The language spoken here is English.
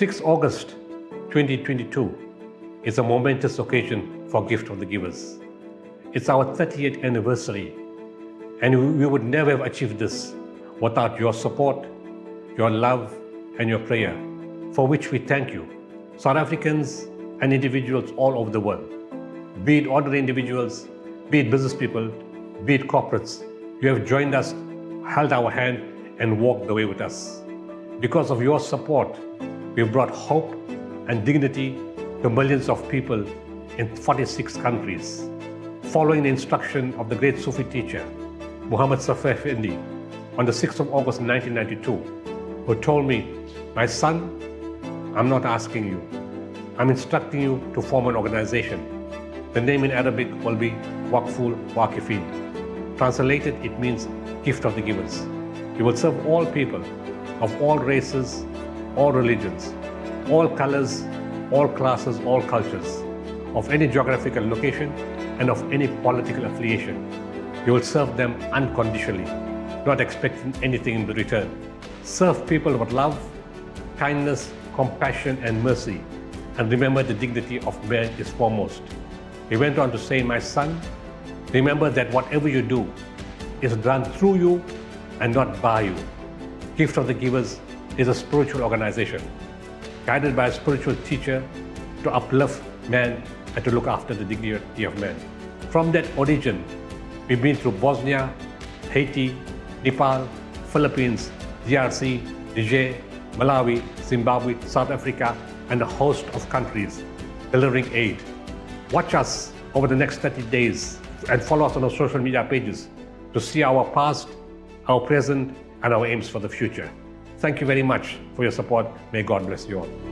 6 August 2022 is a momentous occasion for Gift of the Givers. It's our 30th anniversary and we would never have achieved this without your support, your love and your prayer, for which we thank you, South Africans and individuals all over the world. Be it ordinary individuals, be it business people, be it corporates, you have joined us, held our hand and walked the way with us. Because of your support, we've brought hope and dignity to millions of people in 46 countries. Following the instruction of the great Sufi teacher, Muhammad Safar Effendi, on the 6th of August 1992, who told me, my son, I'm not asking you. I'm instructing you to form an organization. The name in Arabic will be Waqful Waqifin. Translated, it means gift of the givers. You will serve all people of all races, all religions, all colors, all classes, all cultures, of any geographical location and of any political affiliation. You will serve them unconditionally, not expecting anything in return. Serve people with love, kindness, compassion and mercy, and remember the dignity of man is foremost. He went on to say, my son, remember that whatever you do is done through you and not by you. Gift of the Givers is a spiritual organization guided by a spiritual teacher to uplift man and to look after the dignity of man. From that origin, we've been through Bosnia, Haiti, Nepal, Philippines, DRC, Niger, Malawi, Zimbabwe, South Africa, and a host of countries delivering aid. Watch us over the next 30 days and follow us on our social media pages to see our past, our present, and our aims for the future. Thank you very much for your support. May God bless you all.